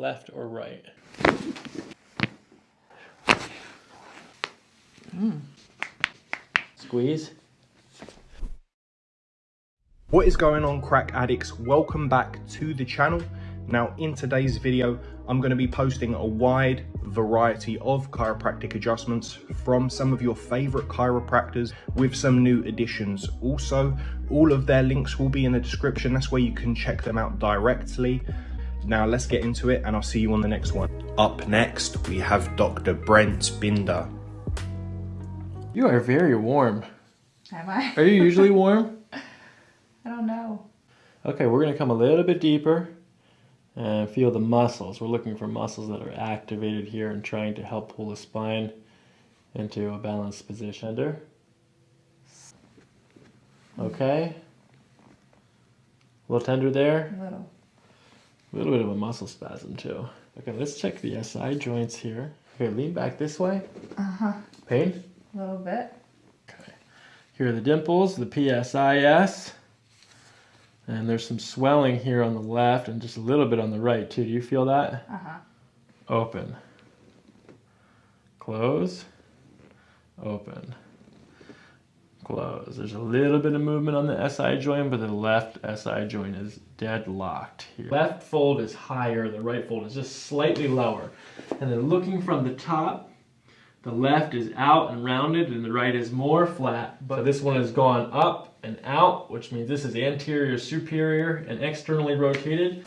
left or right. Squeeze. What is going on crack addicts? Welcome back to the channel. Now in today's video, I'm going to be posting a wide variety of chiropractic adjustments from some of your favorite chiropractors with some new additions. Also, all of their links will be in the description. That's where you can check them out directly. Now let's get into it and I'll see you on the next one. Up next, we have Dr. Brent Binder. You are very warm. Am I? Are you usually warm? I don't know. Okay, we're going to come a little bit deeper and feel the muscles. We're looking for muscles that are activated here and trying to help pull the spine into a balanced position. Under. Okay. A little tender there. A little. A little bit of a muscle spasm too. Okay, let's check the SI joints here. Okay, lean back this way. Uh huh. Pain? A little bit. Okay. Here are the dimples, the PSIS. And there's some swelling here on the left and just a little bit on the right too. Do you feel that? Uh huh. Open. Close. Open. Close. There's a little bit of movement on the SI joint, but the left SI joint is deadlocked here. Left fold is higher, the right fold is just slightly lower. And then looking from the top, the left is out and rounded and the right is more flat. But this one has gone up and out, which means this is anterior superior and externally rotated.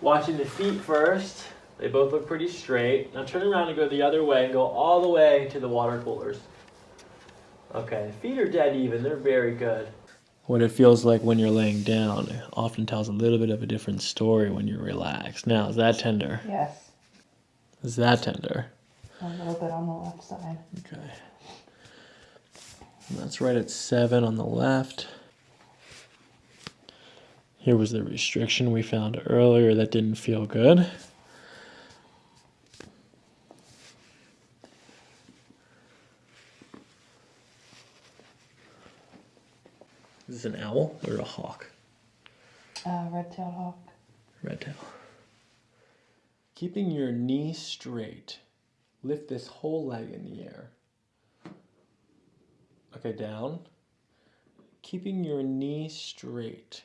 Watching the feet first. They both look pretty straight. Now turn around and go the other way and go all the way to the water coolers. Okay, feet are dead even. They're very good. What it feels like when you're laying down often tells a little bit of a different story when you're relaxed. Now, is that tender? Yes. Is that tender? A little bit on the left side. Okay. And that's right at seven on the left. Here was the restriction we found earlier that didn't feel good. Is this an owl or a hawk? Uh, red-tailed hawk. Red tail. Keeping your knee straight. Lift this whole leg in the air. Okay, down. Keeping your knee straight.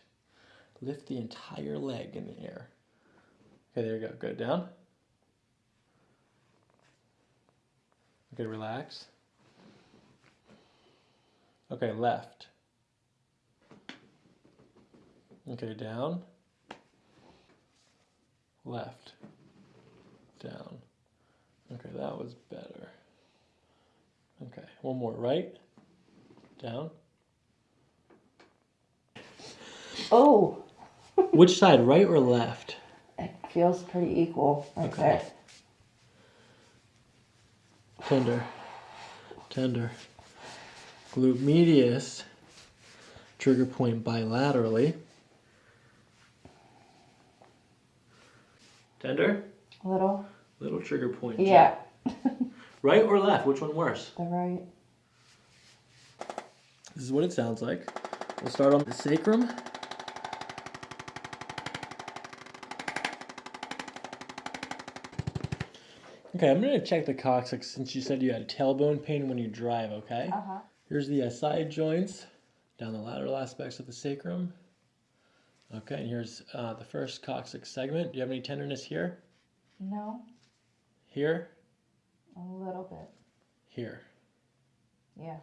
Lift the entire leg in the air. Okay, there you go. Go Down. Okay, relax. Okay, left. Okay, down. Left. Down. Okay, that was better. Okay, one more. Right. Down. Oh, Which side, right or left? it feels pretty equal right Okay. there. Tender. Tender. Glute medius. Trigger point bilaterally. Tender. A little. Little trigger point. Yeah. Right or left? Which one worse? The right. This is what it sounds like. We'll start on the sacrum. Okay, I'm going to check the coccyx since you said you had tailbone pain when you drive, okay? Uh huh. Here's the SI joints down the lateral aspects of the sacrum. Okay, and here's uh, the first coccyx segment. Do you have any tenderness here? No. Here? A little bit. Here. Yeah.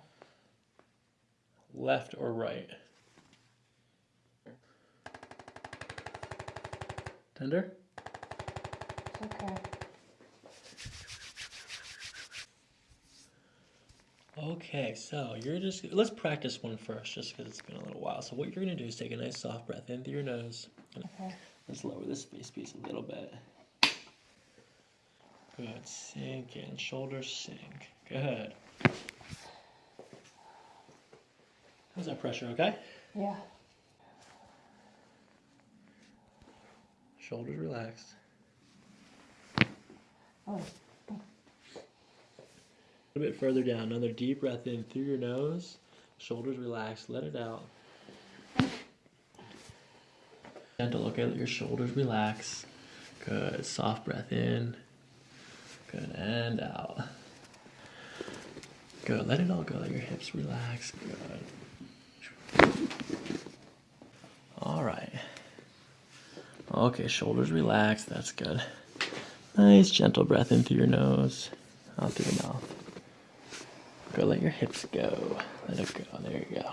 Left or right? Tender? It's okay. Okay, so you're just let's practice one first, just because it's been a little while. So what you're gonna do is take a nice soft breath in through your nose. Okay. Let's lower this face piece a little bit. Good. Sink in. Shoulders sink. Good. How's that pressure? Okay. Yeah. Shoulders relaxed. Oh. Little bit further down. Another deep breath in through your nose. Shoulders relaxed. Let it out. Gentle. Okay. Let your shoulders relax. Good. Soft breath in. Good. And out. Good. Let it all go. Let your hips relax. Good. All right. Okay, shoulders relaxed. That's good. Nice, gentle breath in through your nose, out through the mouth. Go, let your hips go. Let it go. There you go.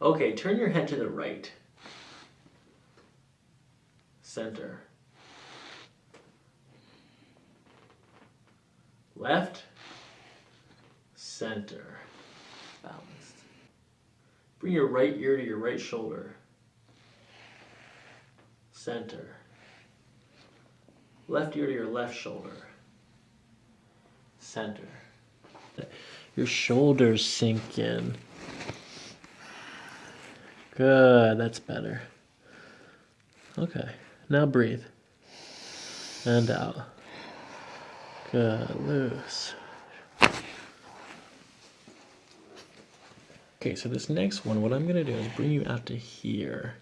Okay, turn your head to the right. Center. Left. Center. Balanced. Bring your right ear to your right shoulder. Center. Left ear to your left shoulder. Center. Your shoulders sink in. Good, that's better. Okay, now breathe. And out. Good, loose. Okay, so this next one, what I'm gonna do is bring you out to here.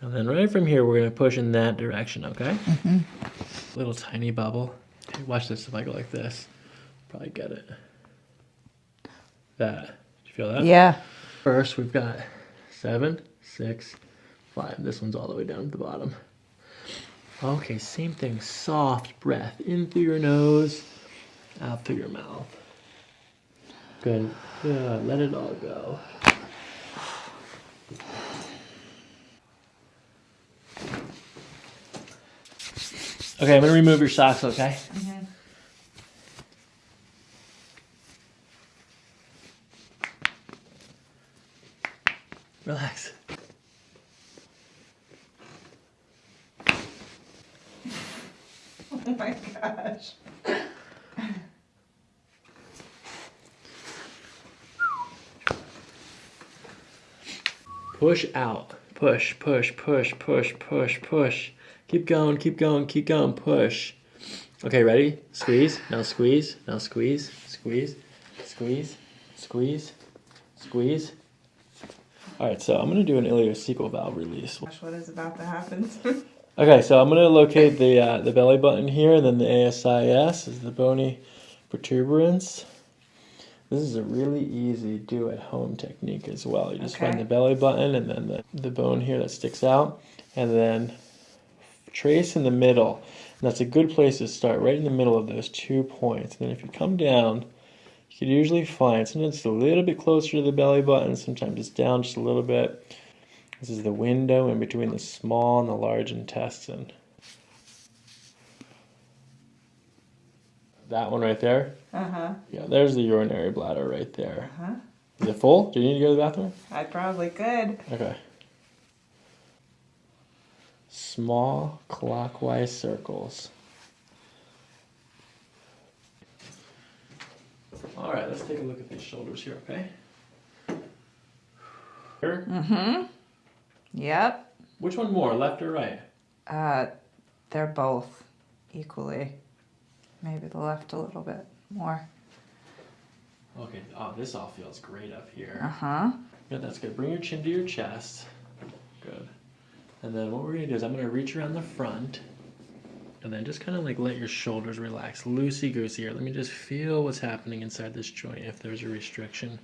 And then right from here, we're gonna push in that direction, okay? Mm-hmm. Little tiny bubble. Hey, watch this if I go like this. Probably get it. That. Did you feel that? Yeah. First, we've got seven, six, five. This one's all the way down at the bottom. Okay, same thing. Soft breath in through your nose, out through your mouth. Good. Good. Let it all go. Okay, I'm gonna remove your socks, okay? Mm-hmm. Relax. Oh my gosh. Push out. Push, push, push, push, push, push. Keep going, keep going, keep going, push. Okay, ready? Squeeze. Now squeeze. Now squeeze. Squeeze. Squeeze. Squeeze. Squeeze. Alright, so I'm gonna do an ileocecal valve release. Gosh, what is about to happen? Okay, so I'm gonna locate the uh, the belly button here, and then the ASIS is the bony protuberance. This is a really easy do at home technique as well. You just find the belly button and then the, the bone here that sticks out, and then trace in the middle. And that's a good place to start, right in the middle of those two points. And then if you come down, you can usually find sometimes it's a little bit closer to the belly button, sometimes it's down just a little bit. This is the window in between the small and the large intestine. That one right there. uh huh. Yeah, there's the urinary bladder right there. Uh huh. Is it full? Do you need to go to the bathroom? I probably could. Okay. Small clockwise circles. All right, let's take a look at these shoulders here, okay? Here. Mm-hmm. Yep. Which one more, left or right? Uh, they're both equally. Maybe the left a little bit more. Okay, oh, this all feels great up here. Uh huh. Good, that's good. Bring your chin to your chest. Good. And then what we're gonna do is I'm gonna reach around the front and then just kind of like let your shoulders relax. Loosey goosey here. Let me just feel what's happening inside this joint if there's a restriction.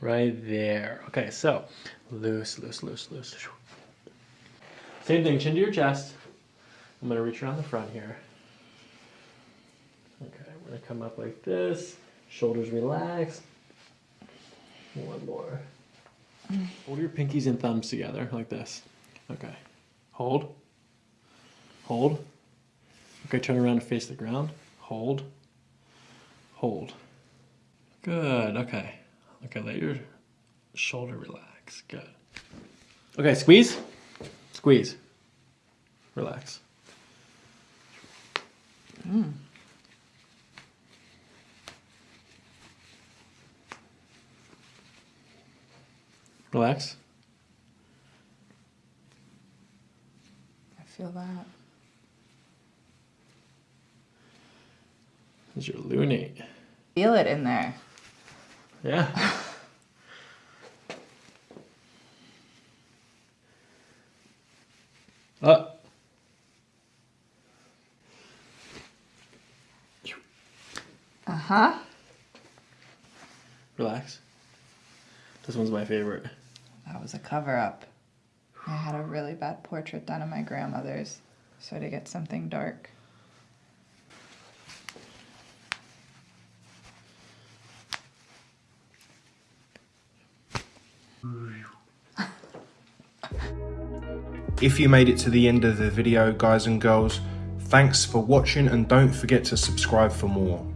Right there. Okay, so loose, loose, loose, loose. Same thing, chin to your chest. I'm gonna reach around the front here. Okay, we're gonna come up like this. Shoulders relaxed. One more. Hold your pinkies and thumbs together like this. Okay. Hold. Hold. Okay, turn around and face the ground. Hold. Hold. Good. Okay. Okay, let your shoulder relax. Good. Okay, squeeze. Squeeze. Relax. Hmm. Relax. I feel that. Is your lunate. Feel it in there. Yeah. Uh. Uh-huh. Relax. This one's my favorite. That was a cover-up. I had a really bad portrait done of my grandmother's, so to get something dark. If you made it to the end of the video, guys and girls, thanks for watching and don't forget to subscribe for more.